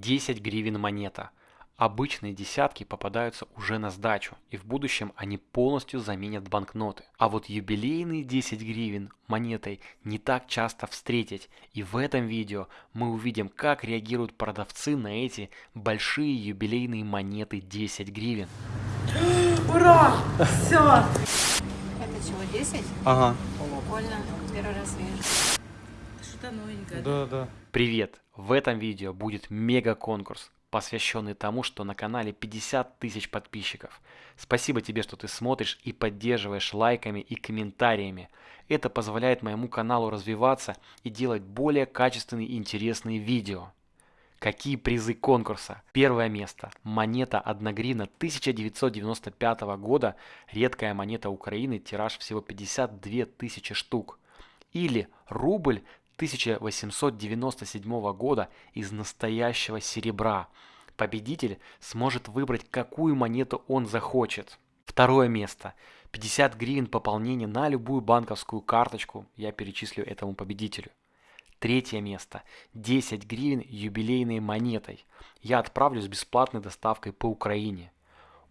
10 гривен монета. Обычные десятки попадаются уже на сдачу, и в будущем они полностью заменят банкноты. А вот юбилейные 10 гривен монетой не так часто встретить, и в этом видео мы увидим, как реагируют продавцы на эти большие юбилейные монеты 10 гривен. Ура! Все! Это чего, 10? Ага. Прикольно, первый раз вижу. Что-то новенькое. Да, да. Привет! В этом видео будет мега конкурс, посвященный тому, что на канале 50 тысяч подписчиков. Спасибо тебе, что ты смотришь и поддерживаешь лайками и комментариями. Это позволяет моему каналу развиваться и делать более качественные и интересные видео. Какие призы конкурса? Первое место. Монета 1 гривна 1995 года. Редкая монета Украины. Тираж всего 52 тысячи штук. Или рубль 1897 года из настоящего серебра. Победитель сможет выбрать, какую монету он захочет. Второе место. 50 гривен пополнение на любую банковскую карточку я перечислю этому победителю. Третье место. 10 гривен юбилейной монетой. Я отправлю с бесплатной доставкой по Украине.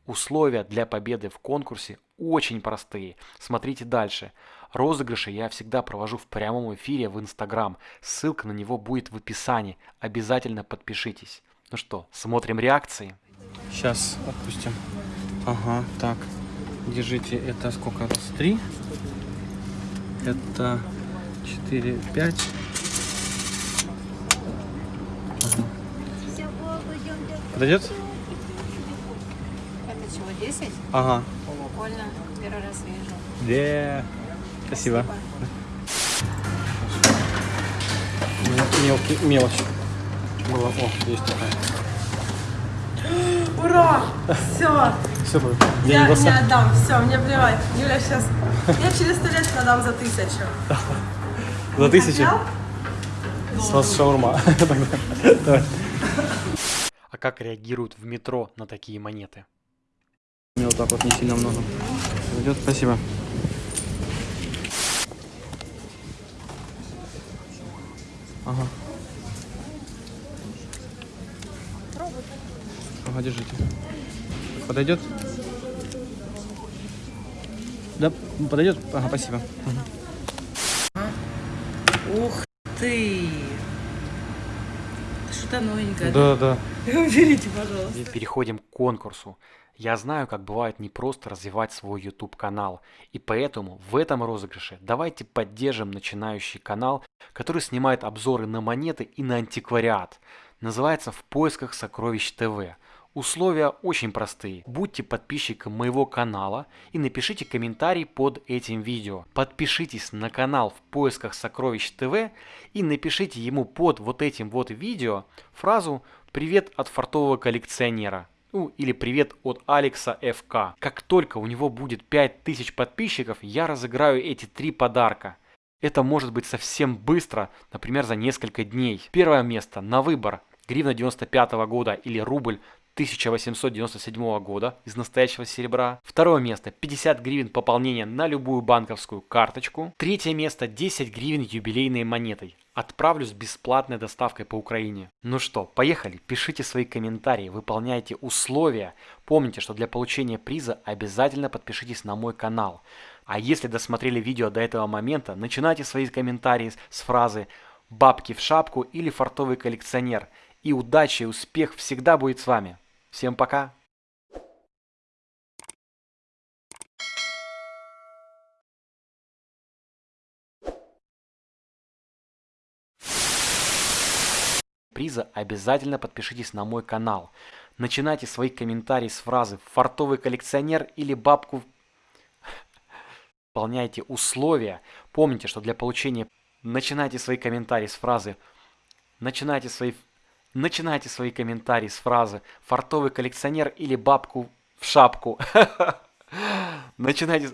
Условия для победы в конкурсе очень простые. Смотрите дальше. Розыгрыши я всегда провожу в прямом эфире в Инстаграм. Ссылка на него будет в описании. Обязательно подпишитесь. Ну что, смотрим реакции? Сейчас отпустим. Ага, так. Держите, это сколько раз? Три. Это четыре, пять. Ага. Подойдет? Чего, 10? Ага. Прикольно, первый раз вижу. Да. Спасибо. Мелкий, мелочь. Была. О, есть такая. Ура! Все! Все, Я не отдам, все, мне плевать. Юля сейчас... Я через сто лет продам за тысячу. За тысячу. С вас шаурма. Тогда. Давай. А как реагируют в метро на такие монеты? Мне вот так вот не сильно много. Идет, спасибо. Ага. Ага, держите. Подойдет? Да, подойдет? Ага, спасибо. Ух ты! Что-то новенькое. Да, да. Уберите, пожалуйста. Переходим к конкурсу. Я знаю, как бывает непросто развивать свой YouTube канал, и поэтому в этом розыгрыше давайте поддержим начинающий канал, который снимает обзоры на монеты и на антиквариат. Называется «В поисках сокровищ ТВ». Условия очень простые. Будьте подписчиком моего канала и напишите комментарий под этим видео. Подпишитесь на канал в поисках сокровищ ТВ и напишите ему под вот этим вот видео фразу «Привет от фартового коллекционера». Ну, или привет от Алекса ФК. Как только у него будет 5000 подписчиков, я разыграю эти три подарка. Это может быть совсем быстро, например, за несколько дней. Первое место на выбор. Гривна 95 года или рубль 1897 года из настоящего серебра. Второе место 50 гривен пополнения на любую банковскую карточку. Третье место 10 гривен юбилейной монетой. Отправлю с бесплатной доставкой по Украине. Ну что, поехали, пишите свои комментарии, выполняйте условия. Помните, что для получения приза обязательно подпишитесь на мой канал. А если досмотрели видео до этого момента, начинайте свои комментарии с фразы «бабки в шапку» или «фартовый коллекционер». И удача и успех всегда будет с вами. Всем пока! приза обязательно подпишитесь на мой канал. Начинайте свои комментарии с фразы «фартовый коллекционер» или «бабку». Выполняйте условия. Помните, что для получения... Начинайте свои комментарии с фразы Начинайте свои... Начинайте свои комментарии с фразы «фартовый коллекционер» или «бабку в шапку». Начинайте...